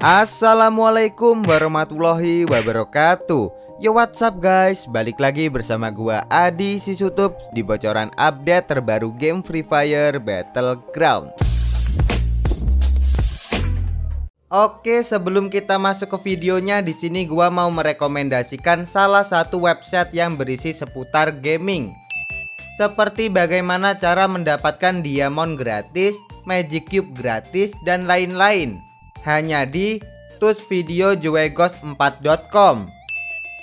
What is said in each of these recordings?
Assalamualaikum warahmatullahi wabarakatuh. Yo what's up guys? Balik lagi bersama gua Adi Sisutup Di bocoran update terbaru game Free Fire Battleground. Oke sebelum kita masuk ke videonya di sini gua mau merekomendasikan salah satu website yang berisi seputar gaming. Seperti bagaimana cara mendapatkan diamond gratis, magic cube gratis, dan lain-lain hanya di tusvideojuegos4.com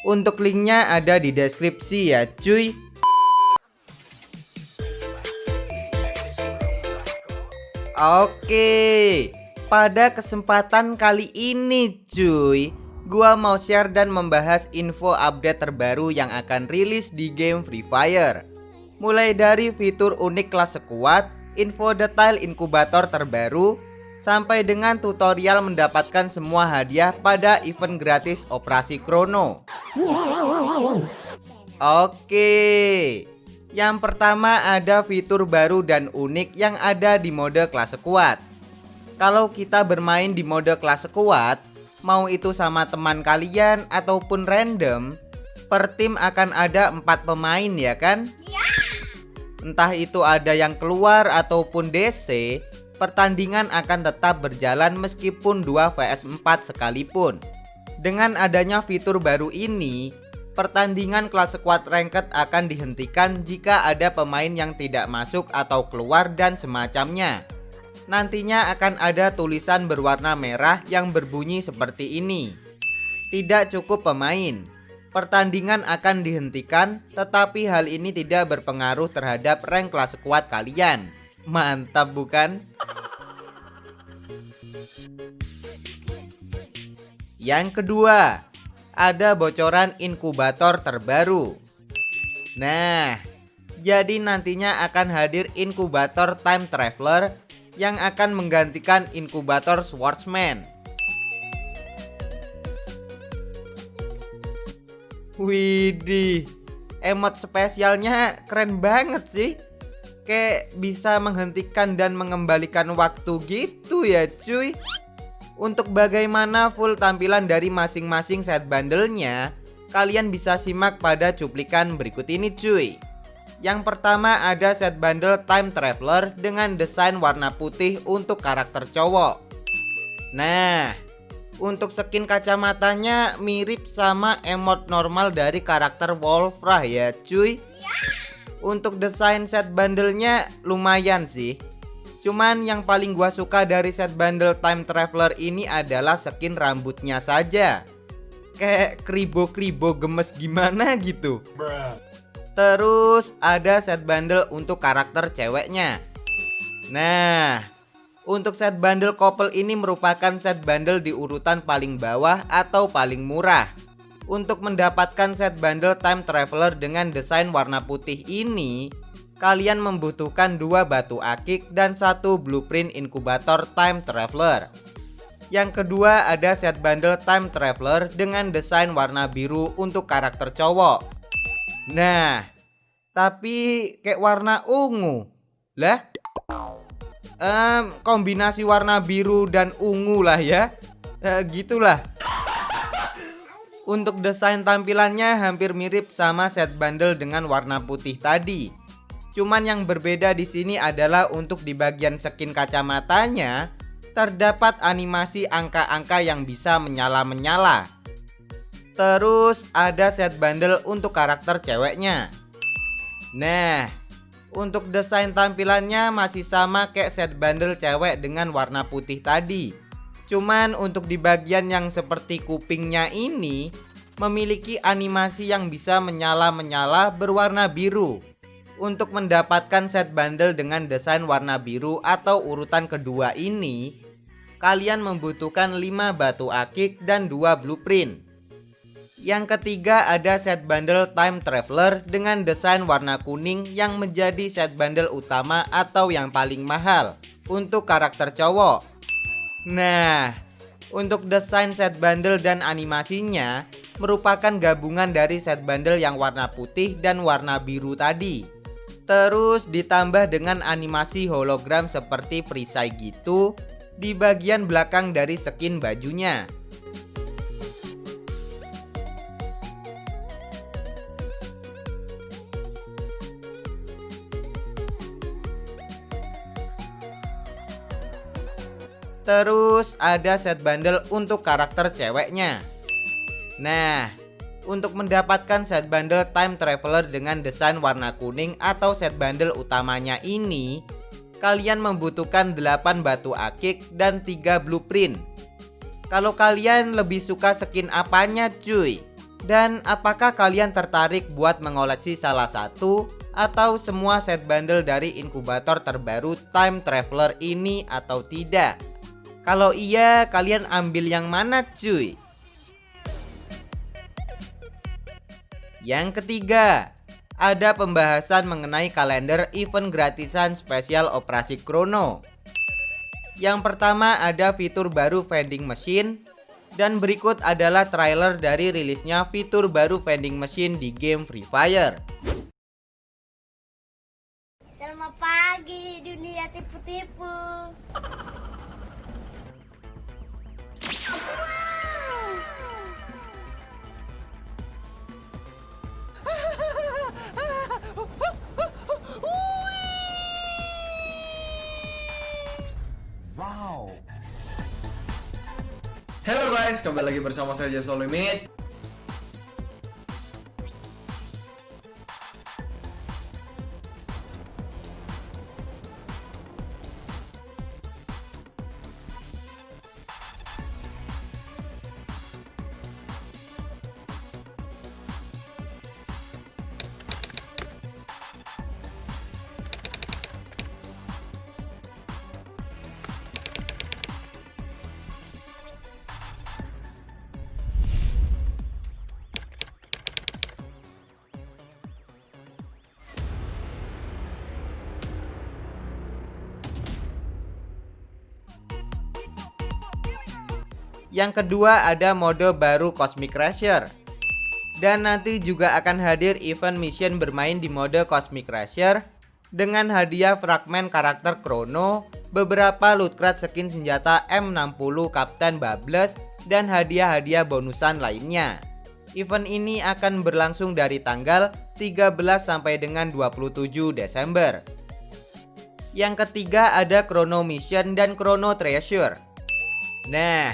Untuk linknya ada di deskripsi ya cuy. Oke Pada kesempatan kali ini cuy Gua mau share dan membahas info update terbaru yang akan rilis di game Free Fire. Mulai dari fitur unik kelas sekuat Info detail inkubator terbaru sampai dengan tutorial mendapatkan semua hadiah pada event gratis Operasi Krono. Oke. Yang pertama ada fitur baru dan unik yang ada di mode kelas kuat. Kalau kita bermain di mode kelas kuat, mau itu sama teman kalian ataupun random, per tim akan ada empat pemain ya kan? Entah itu ada yang keluar ataupun DC, pertandingan akan tetap berjalan meskipun 2 vs 4 sekalipun. Dengan adanya fitur baru ini, pertandingan kelas squad ranked akan dihentikan jika ada pemain yang tidak masuk atau keluar dan semacamnya. Nantinya akan ada tulisan berwarna merah yang berbunyi seperti ini. Tidak cukup pemain. Pertandingan akan dihentikan, tetapi hal ini tidak berpengaruh terhadap rank kelas squad kalian. Mantap bukan? Yang kedua, ada bocoran inkubator terbaru. Nah, jadi nantinya akan hadir inkubator time traveler yang akan menggantikan inkubator swordsman. Widih, emot spesialnya keren banget sih kayak bisa menghentikan dan mengembalikan waktu gitu ya cuy. Untuk bagaimana full tampilan dari masing-masing set bundle-nya Kalian bisa simak pada cuplikan berikut ini cuy. Yang pertama ada set bundle Time Traveler dengan desain warna putih untuk karakter cowok. Nah untuk skin kacamatanya mirip sama emot normal dari karakter Wolfrah ya cuy untuk desain set bundlenya lumayan sih. Cuman yang paling gua suka dari set bundle Time Traveler ini adalah skin rambutnya saja. Kayak kribo-kribo gemes gimana gitu. Terus ada set bundle untuk karakter ceweknya. Nah untuk set bundle couple ini merupakan set bundle di urutan paling bawah atau paling murah untuk mendapatkan set bundle time traveler dengan desain warna putih ini, kalian membutuhkan dua batu akik dan satu blueprint inkubator time traveler. Yang kedua ada set bundle time traveler dengan desain warna biru untuk karakter cowok. Nah, tapi kayak warna ungu. Lah? Um, kombinasi warna biru dan ungu lah ya. E, gitulah. Untuk desain tampilannya hampir mirip sama set bundle dengan warna putih tadi. Cuman yang berbeda di sini adalah untuk di bagian skin kacamatanya terdapat animasi angka-angka yang bisa menyala-menyala. Terus ada set bundle untuk karakter ceweknya. Nah, untuk desain tampilannya masih sama kayak set bundle cewek dengan warna putih tadi. Cuman untuk di bagian yang seperti kupingnya ini memiliki animasi yang bisa menyala-menyala berwarna biru. Untuk mendapatkan set bundle dengan desain warna biru atau urutan kedua ini, kalian membutuhkan 5 batu akik dan 2 blueprint. Yang ketiga ada set bundle time traveler dengan desain warna kuning yang menjadi set bundle utama atau yang paling mahal untuk karakter cowok. Nah, untuk desain set bundle dan animasinya merupakan gabungan dari set bundle yang warna putih dan warna biru tadi. Terus ditambah dengan animasi hologram seperti perisai gitu di bagian belakang dari skin bajunya. Terus ada set bundle untuk karakter ceweknya. Nah, untuk mendapatkan set bundle time traveler dengan desain warna kuning atau set bundle utamanya ini, kalian membutuhkan 8 batu akik dan 3 blueprint. Kalau kalian lebih suka skin apanya cuy? Dan apakah kalian tertarik buat mengoleksi salah satu atau semua set bundle dari inkubator terbaru Time Traveler ini atau tidak? Kalau iya, kalian ambil yang mana cuy? Yang ketiga, ada pembahasan mengenai kalender event gratisan spesial operasi Chrono. Yang pertama ada fitur baru vending machine dan berikut adalah trailer dari rilisnya fitur baru vending machine di game Free Fire. Selamat pagi dunia tipu-tipu. Halo guys, kembali lagi bersama saya Jason Limit. Yang kedua ada mode baru Cosmic Crasher. Dan nanti juga akan hadir event mission bermain di mode Cosmic Crasher dengan hadiah fragmen karakter Chrono, beberapa loot crate skin senjata M60 Kapten Babbles dan hadiah-hadiah bonusan lainnya. Event ini akan berlangsung dari tanggal 13 sampai dengan 27 Desember. Yang ketiga ada Chrono Mission dan Chrono Treasure. Nah,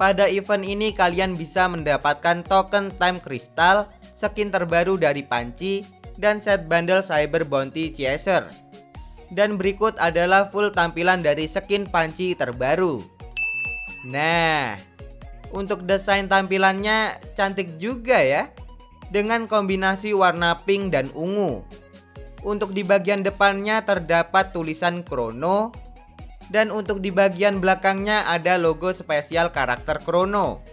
pada event ini kalian bisa mendapatkan token time crystal, skin terbaru dari panci, dan set bundle cyber bounty chaser. Dan berikut adalah full tampilan dari skin panci terbaru. Nah, untuk desain tampilannya cantik juga ya. Dengan kombinasi warna pink dan ungu. Untuk di bagian depannya terdapat tulisan Chrono dan untuk di bagian belakangnya ada logo spesial karakter Chrono.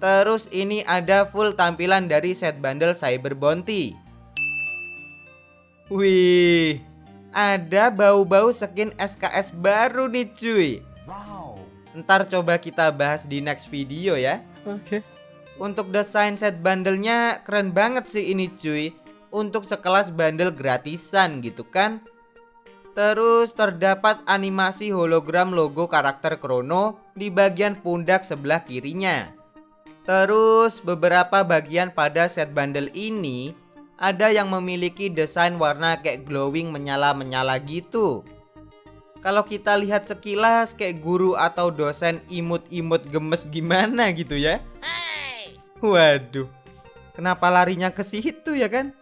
Terus ini ada full tampilan dari set bundle Cyber Bounty. Wih, ada bau-bau skin SKS baru nih cuy. Wow. Ntar coba kita bahas di next video ya. Oke. Okay. Untuk desain set bandelnya keren banget sih ini cuy. Untuk sekelas bundle gratisan gitu kan. Terus terdapat animasi hologram logo karakter Chrono di bagian pundak sebelah kirinya. Terus beberapa bagian pada set bundle ini ada yang memiliki desain warna kayak glowing menyala-menyala gitu. Kalau kita lihat sekilas kayak guru atau dosen imut-imut gemes gimana gitu ya. Waduh. Kenapa larinya ke situ ya kan?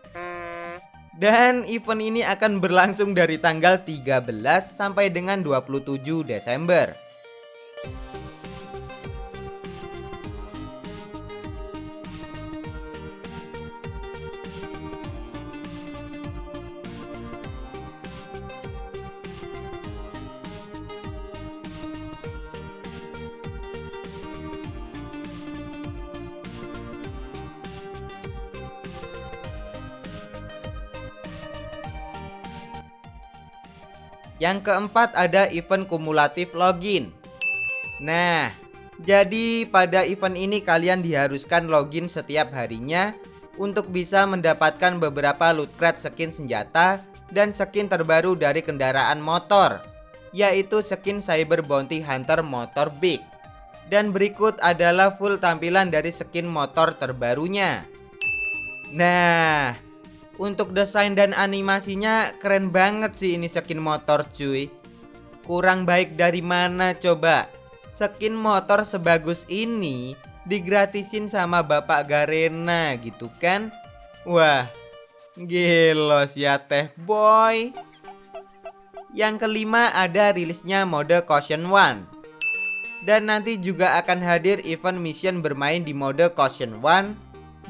Dan event ini akan berlangsung dari tanggal 13 sampai dengan 27 Desember. Yang keempat ada event kumulatif login. Nah, jadi pada event ini kalian diharuskan login setiap harinya untuk bisa mendapatkan beberapa loot crate skin senjata dan skin terbaru dari kendaraan motor, yaitu skin Cyber Bounty Hunter Motor Big. Dan berikut adalah full tampilan dari skin motor terbarunya. Nah, untuk desain dan animasinya keren banget sih ini skin motor cuy. Kurang baik dari mana coba? Skin motor sebagus ini digratisin sama Bapak Garena gitu kan? Wah, gelos ya teh boy. Yang kelima ada rilisnya mode Caution One dan nanti juga akan hadir event mission bermain di mode Caution One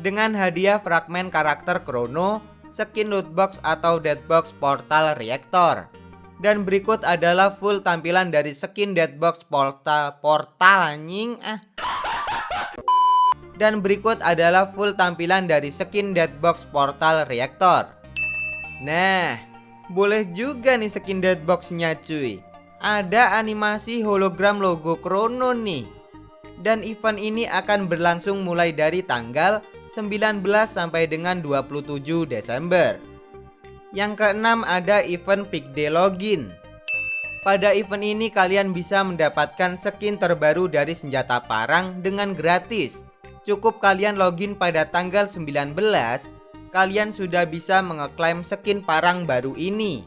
dengan hadiah fragmen karakter Chrono, skin lootbox atau deadbox portal reaktor. Dan berikut adalah full tampilan dari skin deadbox portal portal anjing ah. Dan berikut adalah full tampilan dari skin deadbox portal reaktor. Nah, boleh juga nih skin deadboxnya cuy ada animasi hologram logo Chrono nih. Dan event ini akan berlangsung mulai dari tanggal 19 sampai dengan 27 Desember. Yang keenam ada event Pick Day Login. Pada event ini kalian bisa mendapatkan skin terbaru dari senjata parang dengan gratis. Cukup kalian login pada tanggal 19, kalian sudah bisa mengeklaim skin parang baru ini.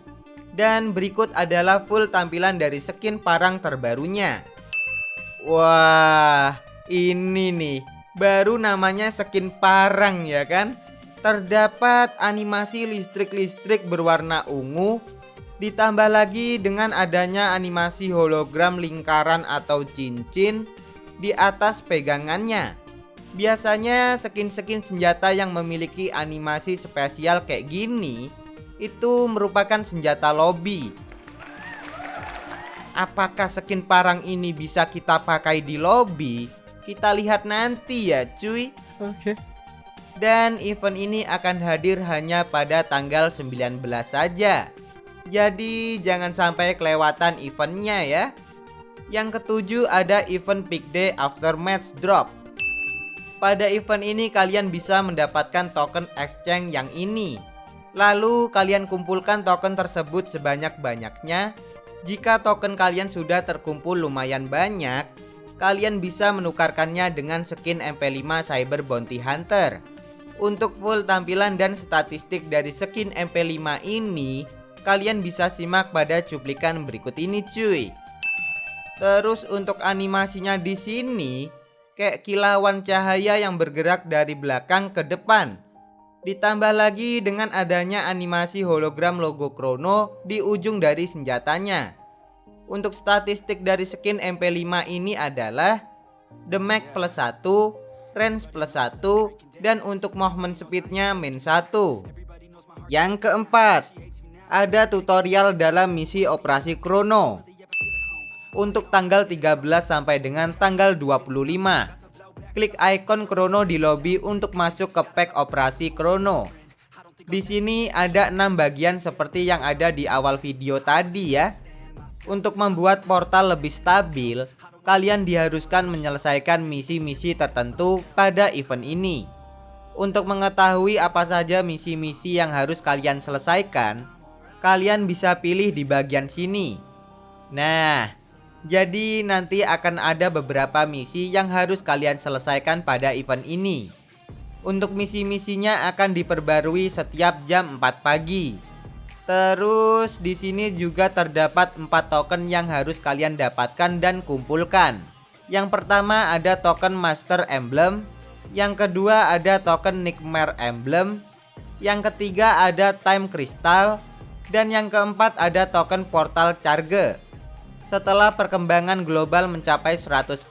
Dan berikut adalah full tampilan dari skin parang terbarunya Wah ini nih baru namanya skin parang ya kan Terdapat animasi listrik-listrik berwarna ungu Ditambah lagi dengan adanya animasi hologram lingkaran atau cincin di atas pegangannya Biasanya skin-skin senjata yang memiliki animasi spesial kayak gini itu merupakan senjata lobby. Apakah skin parang ini bisa kita pakai di lobby? Kita lihat nanti ya cuy. Oke. Okay. Dan event ini akan hadir hanya pada tanggal 19 saja. Jadi jangan sampai kelewatan eventnya ya. Yang ketujuh ada event Big Day After Match Drop. Pada event ini kalian bisa mendapatkan token exchange yang ini Lalu kalian kumpulkan token tersebut sebanyak-banyaknya. Jika token kalian sudah terkumpul lumayan banyak, kalian bisa menukarkannya dengan skin MP5 Cyber Bounty Hunter. Untuk full tampilan dan statistik dari skin MP5 ini, kalian bisa simak pada cuplikan berikut ini cuy. Terus untuk animasinya di sini, kayak kilauan cahaya yang bergerak dari belakang ke depan Ditambah lagi dengan adanya animasi hologram logo Chrono di ujung dari senjatanya. Untuk statistik dari skin MP5 ini adalah Damage plus 1, Range plus 1, dan untuk movement speednya min 1. Yang keempat, ada tutorial dalam misi operasi Chrono. Untuk tanggal 13 sampai dengan tanggal 25 klik icon Chrono di lobby untuk masuk ke pack operasi Chrono. Di sini ada 6 bagian seperti yang ada di awal video tadi ya. Untuk membuat portal lebih stabil, kalian diharuskan menyelesaikan misi-misi tertentu pada event ini. Untuk mengetahui apa saja misi-misi yang harus kalian selesaikan, kalian bisa pilih di bagian sini. Nah, jadi nanti akan ada beberapa misi yang harus kalian selesaikan pada event ini. Untuk misi-misinya akan diperbarui setiap jam 4 pagi. Terus di sini juga terdapat 4 token yang harus kalian dapatkan dan kumpulkan. Yang pertama ada token Master Emblem, yang kedua ada token Nightmare Emblem, yang ketiga ada Time Crystal, dan yang keempat ada token Portal Charge. Setelah perkembangan global mencapai 100%,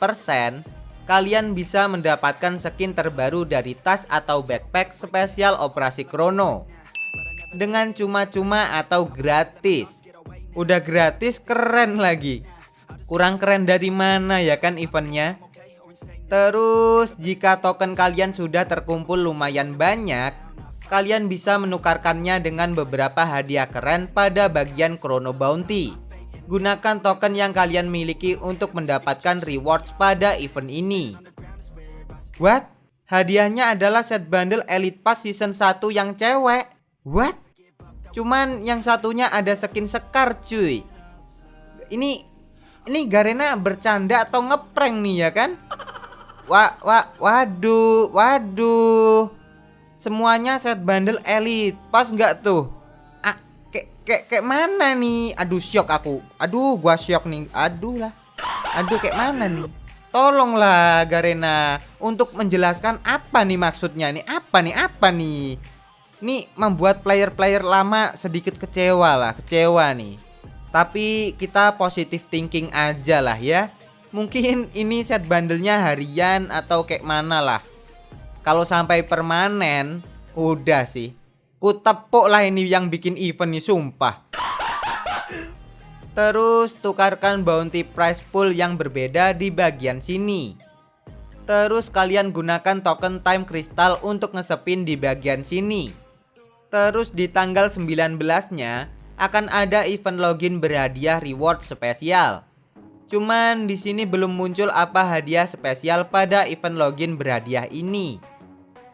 kalian bisa mendapatkan skin terbaru dari tas atau backpack spesial operasi Chrono dengan cuma-cuma atau gratis. Udah gratis keren lagi. Kurang keren dari mana ya kan eventnya? Terus jika token kalian sudah terkumpul lumayan banyak, kalian bisa menukarkannya dengan beberapa hadiah keren pada bagian Chrono Bounty. Gunakan token yang kalian miliki untuk mendapatkan rewards pada event ini. What? Hadiahnya adalah set bundle Elite Pass Season 1 yang cewek. What? Cuman yang satunya ada skin Sekar cuy. Ini ini Garena bercanda atau ngeprank nih ya kan? Wah, wah, waduh, waduh. Semuanya set bundle elite. Pas nggak tuh? Ah, kayak kayak mana nih? Aduh, shock aku. Aduh, gua shock nih. Aduh lah. Aduh, kayak mana nih? Tolonglah Garena untuk menjelaskan apa nih maksudnya nih? Apa nih? Apa nih? Ini membuat player-player lama sedikit kecewa lah, kecewa nih. Tapi kita positive thinking aja lah ya. Mungkin ini set bandelnya harian atau kayak mana lah. Kalau sampai permanen, udah sih. Kutepuk lah ini yang bikin event nih sumpah. Terus tukarkan bounty price pool yang berbeda di bagian sini. Terus kalian gunakan token time crystal untuk ngesepin di bagian sini. Terus di tanggal 19-nya akan ada event login berhadiah reward spesial. Cuman di sini belum muncul apa hadiah spesial pada event login berhadiah ini.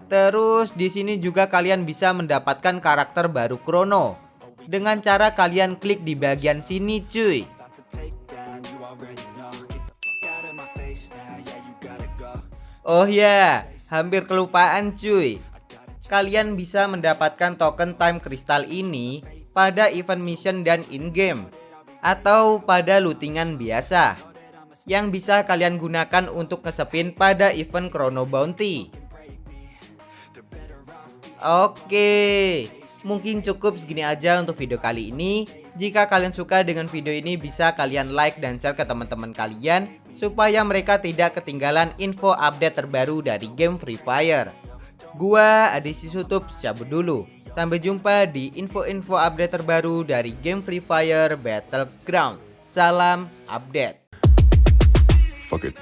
Terus di sini juga kalian bisa mendapatkan karakter baru Chrono dengan cara kalian klik di bagian sini cuy. Oh ya, hampir kelupaan cuy. Kalian bisa mendapatkan token time crystal ini pada event mission dan in-game atau pada lootingan biasa yang bisa kalian gunakan untuk ngesepin pada event Chrono Bounty. Oke, mungkin cukup segini aja untuk video kali ini. Jika kalian suka dengan video ini bisa kalian like dan share ke teman-teman kalian supaya mereka tidak ketinggalan info update terbaru dari game Free Fire. Gua Adisi Sutup cabut dulu. Sampai jumpa di info-info update terbaru dari game Free Fire Battleground. Salam update. Fuck it.